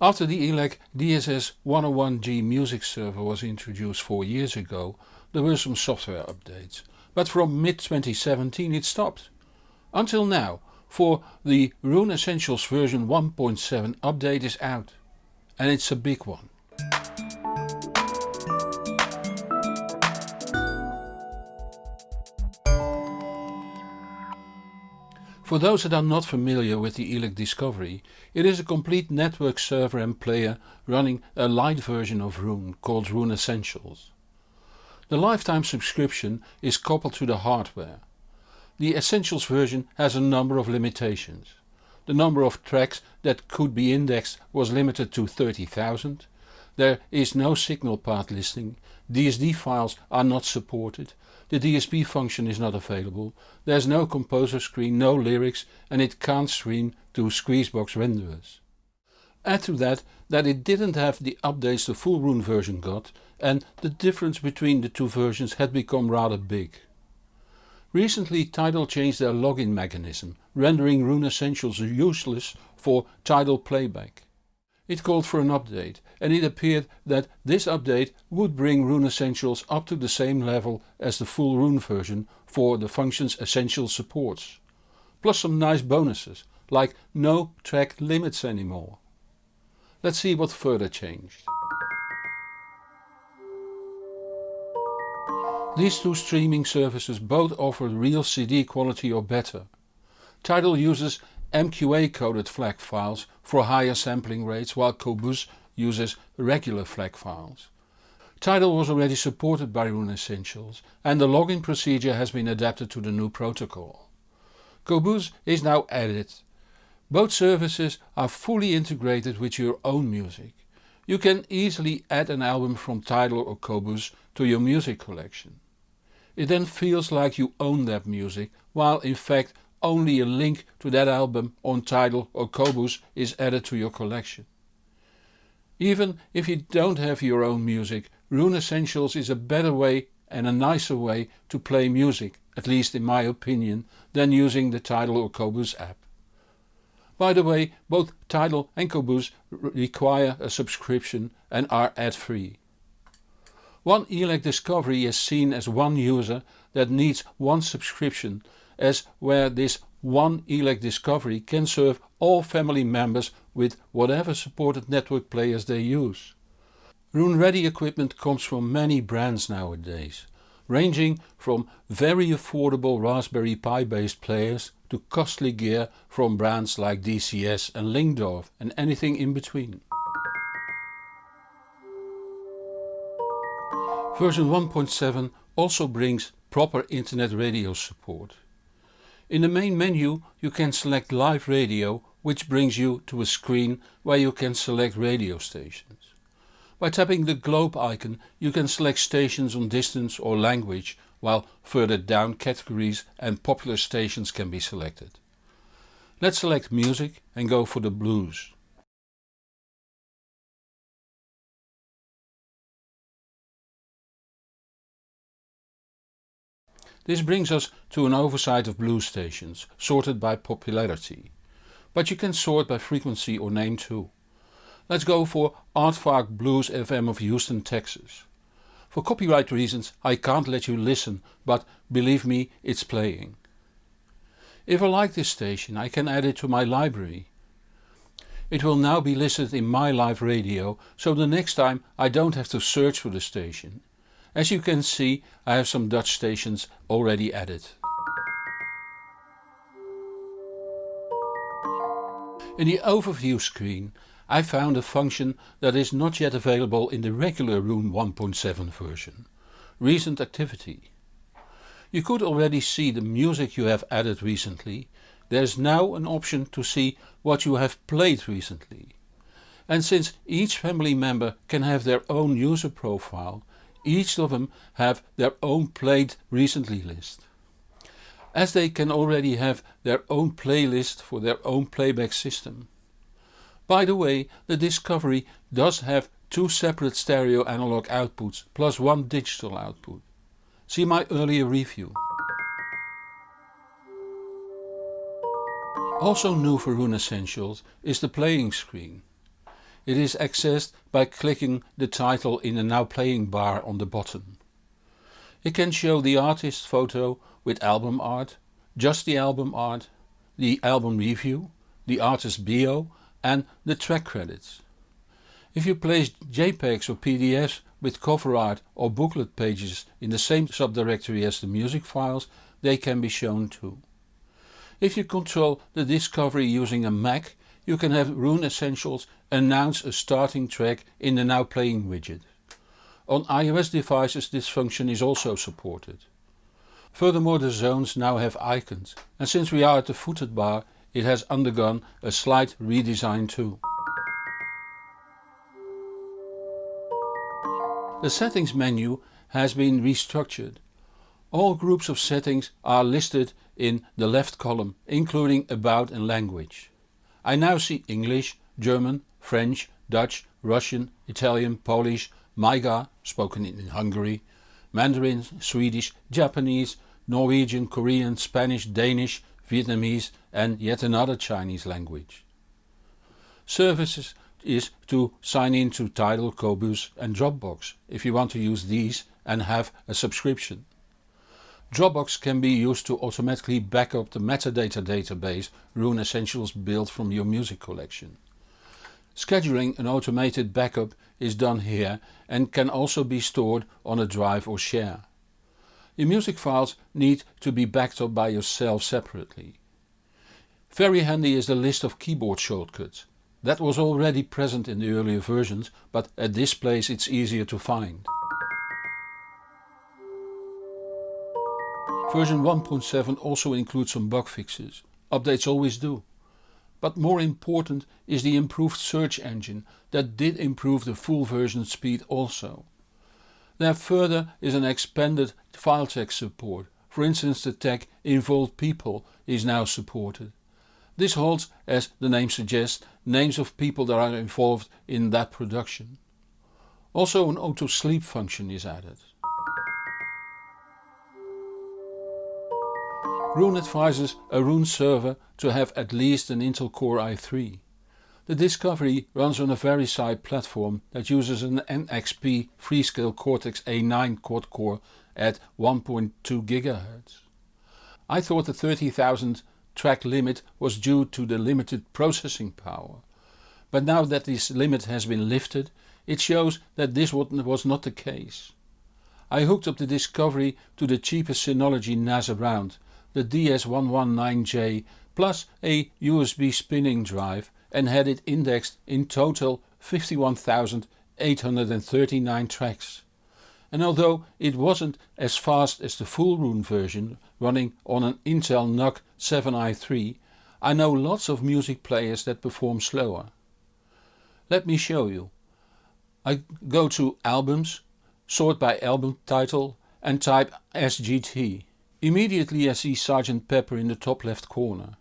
After the ELAC DSS 101G music server was introduced 4 years ago there were some software updates, but from mid 2017 it stopped. Until now, for the Roon Essentials version 1.7 update is out. And it's a big one. For those that are not familiar with the ELAC Discovery, it is a complete network server and player running a light version of Roon called Roon Essentials. The lifetime subscription is coupled to the hardware. The Essentials version has a number of limitations. The number of tracks that could be indexed was limited to 30,000. There is no signal path listing, DSD files are not supported, the DSP function is not available, there is no composer screen, no lyrics and it can't stream to Squeezebox renderers. Add to that that it didn't have the updates the full Roon version got and the difference between the two versions had become rather big. Recently Tidal changed their login mechanism, rendering Roon Essentials useless for Tidal playback. It called for an update and it appeared that this update would bring Roon Essentials up to the same level as the full Roon version for the functions Essentials supports. Plus some nice bonuses, like no track limits anymore. Let's see what further changed. These two streaming services both offer real CD quality or better. Tidal uses MQA coded FLAC files for higher sampling rates while Qobuz uses regular FLAC files. Tidal was already supported by Roon Essentials and the login procedure has been adapted to the new protocol. Qobuz is now added. Both services are fully integrated with your own music. You can easily add an album from Tidal or Qobuz to your music collection. It then feels like you own that music, while in fact only a link to that album on Tidal or Qobuz is added to your collection. Even if you don't have your own music, Roon Essentials is a better way and a nicer way to play music, at least in my opinion, than using the Tidal or Qobuz app. By the way, both Tidal and Qobuz require a subscription and are ad free. One ELAC Discovery is seen as one user that needs one subscription as where this one ELAC Discovery can serve all family members with whatever supported network players they use. Roon Ready equipment comes from many brands nowadays, ranging from very affordable Raspberry Pi based players to costly gear from brands like DCS and Lyngdorf and anything in between. Version 1.7 also brings proper internet radio support. In the main menu you can select live radio which brings you to a screen where you can select radio stations. By tapping the globe icon you can select stations on distance or language while further down categories and popular stations can be selected. Let's select music and go for the blues. This brings us to an oversight of blues stations, sorted by popularity. But you can sort by frequency or name too. Let's go for Aardvark Blues FM of Houston, Texas. For copyright reasons I can't let you listen, but believe me it's playing. If I like this station I can add it to my library. It will now be listed in my live radio so the next time I don't have to search for the station. As you can see I have some Dutch stations already added. In the overview screen I found a function that is not yet available in the regular Roon 1.7 version. Recent activity. You could already see the music you have added recently. There is now an option to see what you have played recently. And since each family member can have their own user profile, each of them have their own played recently list. As they can already have their own playlist for their own playback system. By the way, the Discovery does have two separate stereo analog outputs plus one digital output. See my earlier review. Also new for Roon Essentials is the playing screen. It is accessed by clicking the title in the Now Playing bar on the bottom. It can show the artist photo with album art, just the album art, the album review, the artist bio and the track credits. If you place JPEGs or PDFs with cover art or booklet pages in the same subdirectory as the music files, they can be shown too. If you control the discovery using a Mac, you can have Roon Essentials announce a starting track in the Now Playing widget. On iOS devices this function is also supported. Furthermore the zones now have icons and since we are at the footed bar it has undergone a slight redesign too. The settings menu has been restructured. All groups of settings are listed in the left column including about and language. I now see English, German, French, Dutch, Russian, Italian, Polish, Magyar, spoken in Hungary, Mandarin, Swedish, Japanese, Norwegian, Korean, Spanish, Danish, Vietnamese and yet another Chinese language. Services is to sign in to Tidal, Qobuz and Dropbox if you want to use these and have a subscription. Dropbox can be used to automatically backup the metadata database Roon Essentials built from your music collection. Scheduling an automated backup is done here and can also be stored on a drive or share. Your music files need to be backed up by yourself separately. Very handy is the list of keyboard shortcuts. That was already present in the earlier versions but at this place it's easier to find. Version 1.7 also includes some bug fixes. Updates always do. But more important is the improved search engine that did improve the full version speed also. There further is an expanded file text support. For instance the tag involved people is now supported. This holds, as the name suggests, names of people that are involved in that production. Also an auto sleep function is added. Roon advises a Roon server to have at least an Intel Core i3. The Discovery runs on a VeriSight platform that uses an NXP Freescale Cortex A9 quad core at 1.2 GHz. I thought the 30,000 track limit was due to the limited processing power. But now that this limit has been lifted, it shows that this was not the case. I hooked up the Discovery to the cheapest Synology NAS around the DS119J plus a USB spinning drive and had it indexed in total 51,839 tracks. And although it wasn't as fast as the full Roon version running on an Intel NUC 7i3, I know lots of music players that perform slower. Let me show you. I go to albums, sort by album title and type SGT. Immediately I see Sgt Pepper in the top left corner.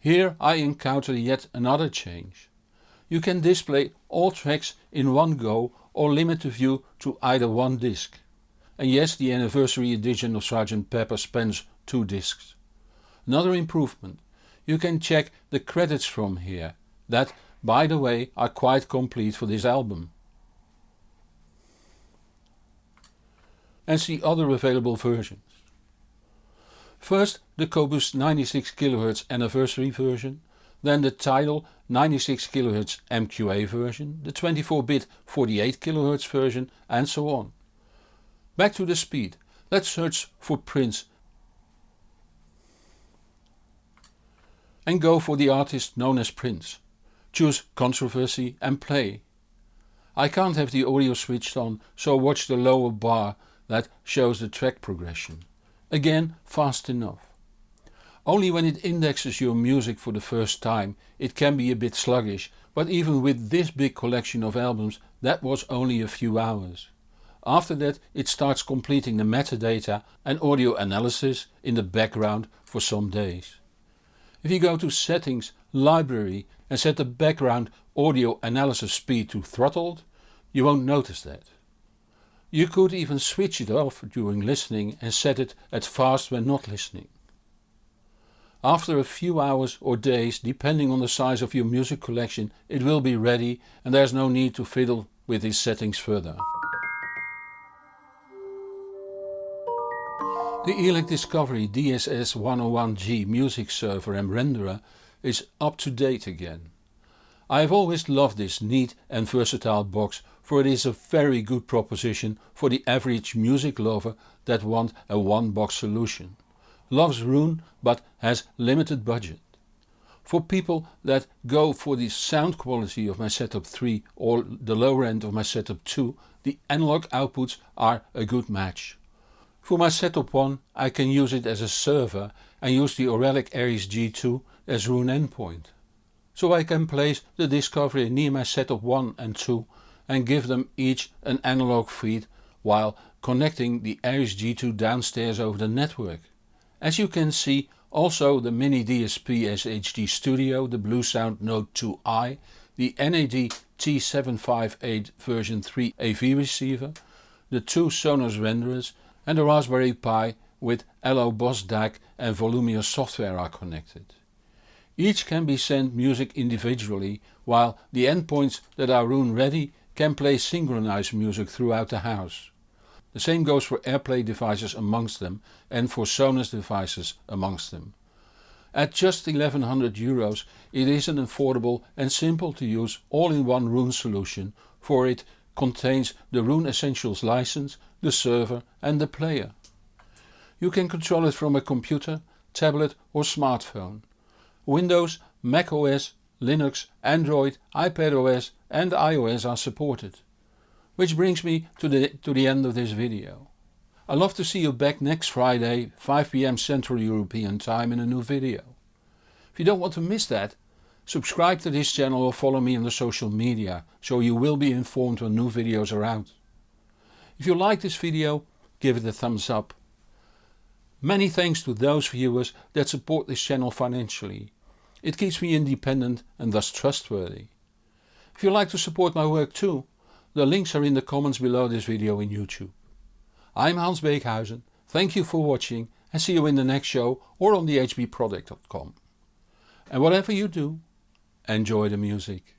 Here I encounter yet another change. You can display all tracks in one go or limit the view to either one disc. And yes the anniversary edition of Sgt Pepper spans two discs. Another improvement. You can check the credits from here, that by the way are quite complete for this album. And see other available versions. First the Qobuz 96 kHz anniversary version, then the Tidal 96 kHz MQA version, the 24-bit 48 kHz version and so on. Back to the speed, let's search for Prince and go for the artist known as Prince. Choose Controversy and play. I can't have the audio switched on so watch the lower bar that shows the track progression. Again fast enough. Only when it indexes your music for the first time it can be a bit sluggish but even with this big collection of albums that was only a few hours. After that it starts completing the metadata and audio analysis in the background for some days. If you go to settings, library and set the background audio analysis speed to throttled, you won't notice that. You could even switch it off during listening and set it at fast when not listening. After a few hours or days depending on the size of your music collection it will be ready and there is no need to fiddle with these settings further. The ELAC Discovery DSS101G music server and renderer is up to date again. I have always loved this neat and versatile box for it is a very good proposition for the average music lover that want a one box solution. Loves Roon but has limited budget. For people that go for the sound quality of my setup 3 or the lower end of my setup 2 the analog outputs are a good match. For my setup 1 I can use it as a server and use the Auralic Aries G2 as Roon endpoint. So I can place the Discovery near my setup 1 and 2 and give them each an analog feed while connecting the Aries G2 downstairs over the network. As you can see also the Mini DSP SHD Studio, the Bluesound Node 2i, the NAD T758 version 3 AV receiver, the two Sonos renderers and the Raspberry Pi with Allo Boss DAC and Volumio software are connected. Each can be sent music individually while the endpoints that are Roon ready can play synchronized music throughout the house. The same goes for AirPlay devices amongst them and for Sonos devices amongst them. At just 1100 euros it is an affordable and simple to use all-in-one Roon solution for it contains the Roon Essentials license, the server and the player. You can control it from a computer, tablet or smartphone. Windows, Mac OS, Linux, Android, iPadOS and iOS are supported. Which brings me to the, to the end of this video. I love to see you back next Friday 5pm Central European time in a new video. If you don't want to miss that, subscribe to this channel or follow me on the social media so you will be informed when new videos are out. If you like this video give it a thumbs up. Many thanks to those viewers that support this channel financially. It keeps me independent and thus trustworthy. If you like to support my work too, the links are in the comments below this video in YouTube. I'm Hans Beekhuizen, thank you for watching and see you in the next show or on thehbproject.com. And whatever you do, enjoy the music.